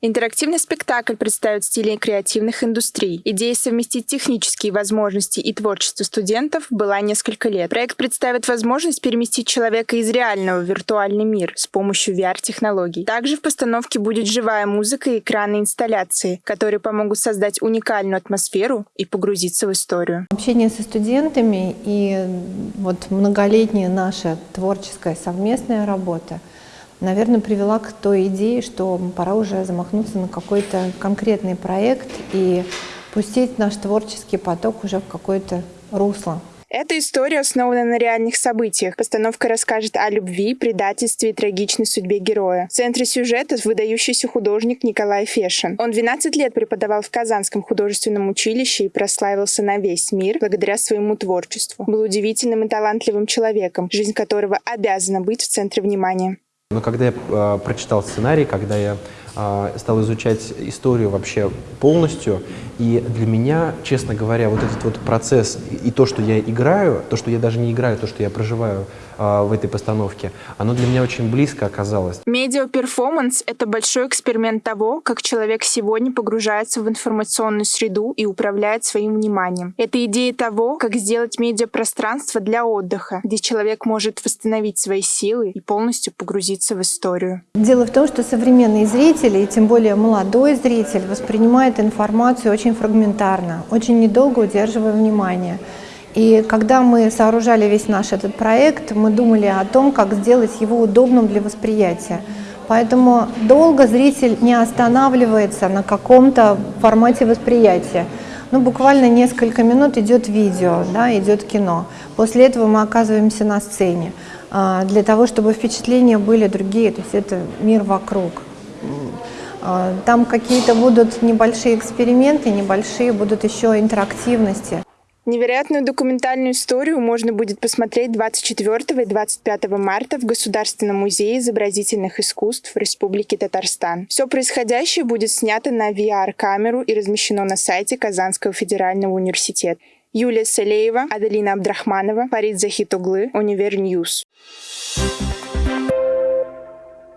Интерактивный спектакль представит стили креативных индустрий. Идея совместить технические возможности и творчество студентов была несколько лет. Проект представит возможность переместить человека из реального в виртуальный мир с помощью VR-технологий. Также в постановке будет живая музыка и экранные инсталляции, которые помогут создать уникальную атмосферу и погрузиться в историю. Общение со студентами и вот многолетняя наша творческая совместная работа – наверное, привела к той идее, что пора уже замахнуться на какой-то конкретный проект и пустить наш творческий поток уже в какое-то русло. Эта история основана на реальных событиях. Постановка расскажет о любви, предательстве и трагичной судьбе героя. В центре сюжета выдающийся художник Николай Фешин. Он 12 лет преподавал в Казанском художественном училище и прославился на весь мир благодаря своему творчеству. Был удивительным и талантливым человеком, жизнь которого обязана быть в центре внимания. Но когда я э, прочитал сценарий, когда я стал изучать историю вообще полностью, и для меня, честно говоря, вот этот вот процесс и то, что я играю, то, что я даже не играю, то, что я проживаю э, в этой постановке, оно для меня очень близко оказалось. Медиа-перформанс — это большой эксперимент того, как человек сегодня погружается в информационную среду и управляет своим вниманием. Это идея того, как сделать медиапространство для отдыха, где человек может восстановить свои силы и полностью погрузиться в историю. Дело в том, что современные зрители, и тем более молодой зритель, воспринимает информацию очень очень фрагментарно, очень недолго удерживая внимание. И когда мы сооружали весь наш этот проект, мы думали о том, как сделать его удобным для восприятия. Поэтому долго зритель не останавливается на каком-то формате восприятия. Ну, буквально несколько минут идет видео, да, идет кино. После этого мы оказываемся на сцене а, для того, чтобы впечатления были другие, то есть это мир вокруг. А, там какие-то будут небольшие эксперименты, небольшие будут еще интерактивности. Невероятную документальную историю можно будет посмотреть 24 и 25 марта в Государственном музее изобразительных искусств Республики Татарстан. Все происходящее будет снято на VR-камеру и размещено на сайте Казанского федерального университета. Юлия Салеева, Аделина Абдрахманова, Фарид Захитуглы, Универньюз. Thank